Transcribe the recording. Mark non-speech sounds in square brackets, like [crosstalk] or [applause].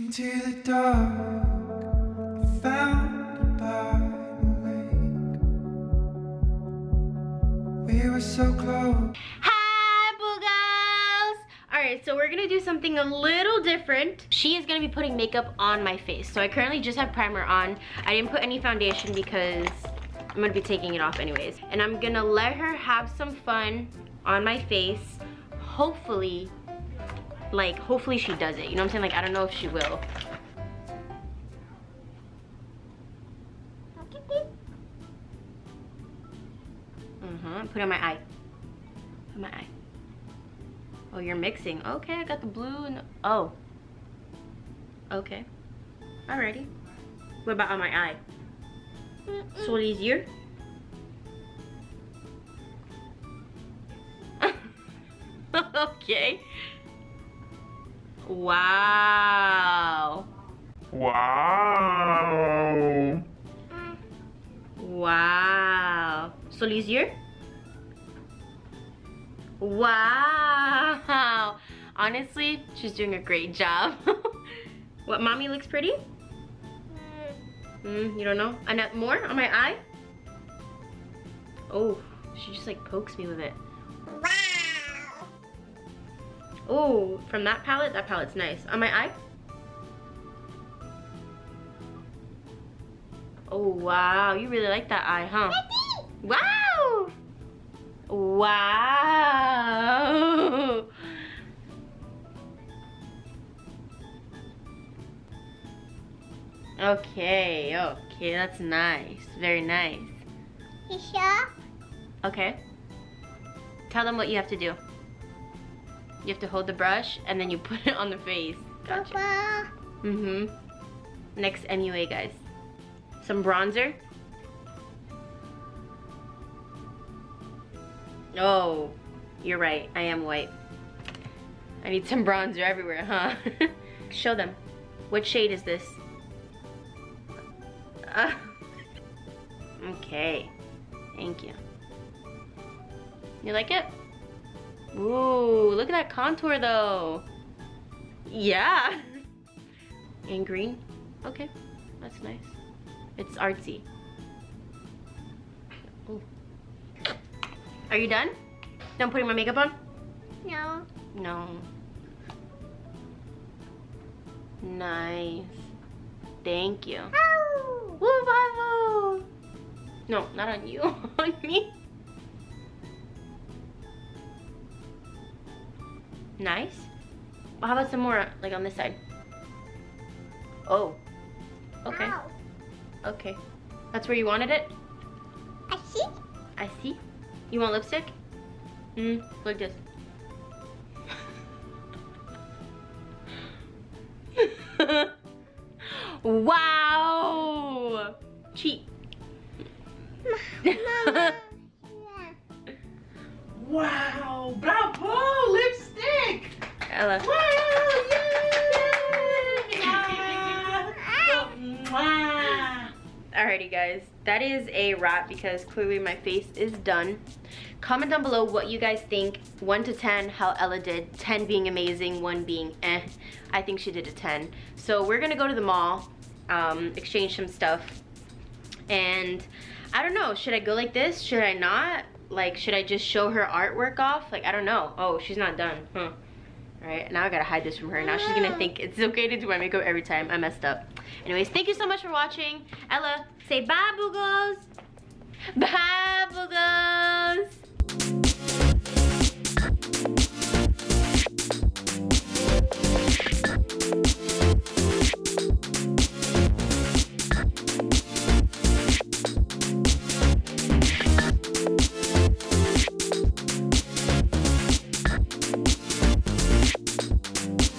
Into the dark. We were so close. Hi, Boogles! Alright, so we're gonna do something a little different. She is gonna be putting makeup on my face. So I currently just have primer on. I didn't put any foundation because I'm gonna be taking it off anyways. And I'm gonna let her have some fun on my face. Hopefully, like, hopefully she does it. You know what I'm saying? Like, I don't know if she will. Mm-hmm, put it on my eye. My eye. Oh, you're mixing. Okay, I got the blue and oh. Okay. Alrighty. What about on my eye? So easier? [laughs] okay. Wow. Wow. Wow. So easier? Wow. Honestly, she's doing a great job. [laughs] what, mommy looks pretty? Mm, you don't know? And more on my eye? Oh, she just like pokes me with it. Wow. Oh, from that palette? That palette's nice. On my eye? Oh, wow. You really like that eye, huh? Wow! Wow! Okay, okay, that's nice. Very nice. You sure? Okay. Tell them what you have to do. You have to hold the brush and then you [laughs] put it on the face. Gotcha. Papa. Mm-hmm. Next MUA, guys. Some bronzer. Oh, you're right. I am white. I need some bronzer everywhere, huh? [laughs] Show them. What shade is this? Uh, [laughs] okay. Thank you. You like it? Ooh, look at that contour though. Yeah. And green. Okay, that's nice. It's artsy. Ooh. Are you done? Done putting my makeup on? No. No. Nice. Thank you. Ow. Woo! No, not on you, [laughs] on me. Nice. Well, how about some more, like on this side? Oh. Okay. Ow. Okay. That's where you wanted it? I see. I see. You want lipstick? Mm, like this. [laughs] wow! Cheat. [laughs] Mama. yeah. Wow. Bravo. Ella. Wow. Alrighty guys, that is a wrap because clearly my face is done. Comment down below what you guys think, 1 to 10, how Ella did, 10 being amazing, 1 being eh. I think she did a 10. So we're gonna go to the mall, um, exchange some stuff, and I don't know, should I go like this? Should I not? Like, should I just show her artwork off? Like, I don't know. Oh, she's not done, huh? Right now I gotta hide this from her. Now she's gonna think it's okay to do my makeup every time. I messed up. Anyways, thank you so much for watching. Ella, say bye, Boogles. Bye, Boogles.